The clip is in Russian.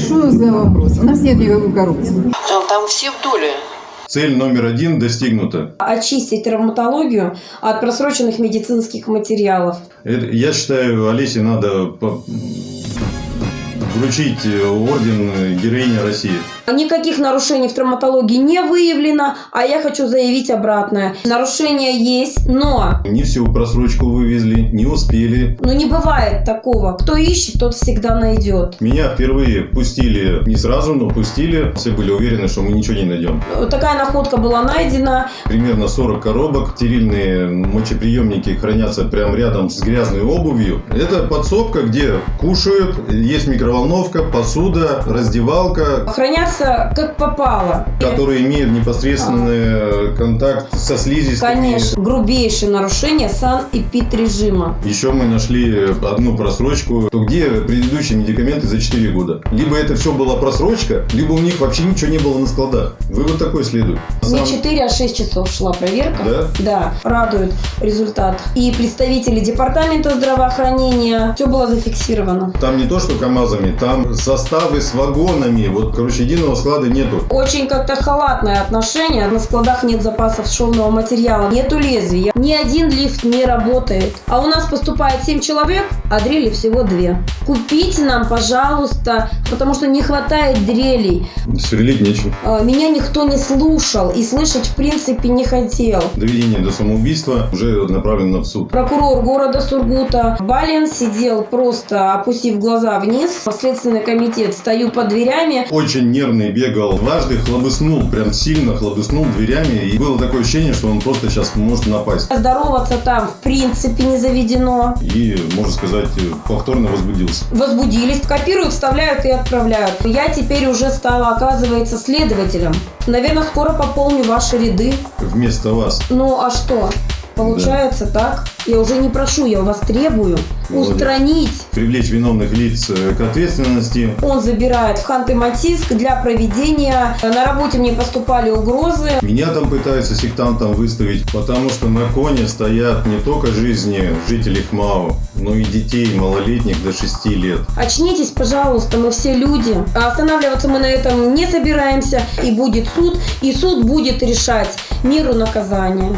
Что за вопрос? У нас нет никакой коррупции. Там, там все в доле. Цель номер один достигнута. очистить травматологию от просроченных медицинских материалов. Это- я считаю, Олесе надо по- вручить орден героини России. Никаких нарушений в травматологии не выявлено, а я хочу заявить обратное. Нарушения есть, но Не всю просрочку вывезли, не успели. ну, не бывает такого. Кто ищет, тот всегда найдет. Меня впервые пустили не сразу, но пустили. Все были уверены, что мы ничего не найдем. Такая находка была найдена. Примерно 40 коробок. Стерильные мочеприемники хранятся прямо рядом с грязной обувью. Это подсобка, где кушают, есть микроволновка, посуда, раздевалка, Хранятся как попало. которые имеют непосредственный контакт со слизистыми. Конечно, грубейшее нарушение санэпид-режима. Еще мы нашли одну просрочку. То где предыдущие медикаменты за 4 года? Либо это все была просрочка, либо у них вообще ничего не было на складах. Вывод такой следует. Не Сам- 4, а 6 часов шла проверка. Да? Да, радует результат. И представители департамента здравоохранения, все было зафиксировано. Там не то, что КАМАЗами, там составы с вагонами. Вот, короче, единого склада нету. Очень как-то халатное отношение. На складах нет запасов шовного материала, нету лезвия. Ни один лифт не работает. А у нас поступает 7 человек, а дрели всего 2. Купите нам, пожалуйста, потому что не хватает дрелей. Сверлить нечем. А, Меня никто не слушал и слышать в принципе не хотел. Доведение до самоубийства уже направлено в суд. Прокурор города Сургута Балин сидел просто опустив глаза вниз. Следственный комитет стою под дверями. Очень нервный бегал. Дважды хлобыснул, прям сильно хлобыснул дверями. И было такое ощущение, что он просто сейчас может напасть. Здороваться там в принципе не заведено. И, можно сказать, повторно возбудился. Возбудились, копируют, вставляют и отправляют. Я теперь уже стала, оказывается, следователем. Наверное, скоро пополню ваши ряды. Вместо вас. Ну а что? Получается так. Я уже не прошу, я у вас требую Молодец. устранить. Привлечь виновных лиц э, к ответственности. Он забирает в Ханты-Мансийск для проведения. На работе мне поступали угрозы. Меня там пытаются сектантом выставить, потому что на коне стоят не только жизни жителей ХМАО, но и детей малолетних до 6 лет. Очнитесь, пожалуйста, мы все люди. А Останавливаться мы на этом не собираемся. И будет суд, и суд будет решать меру наказания.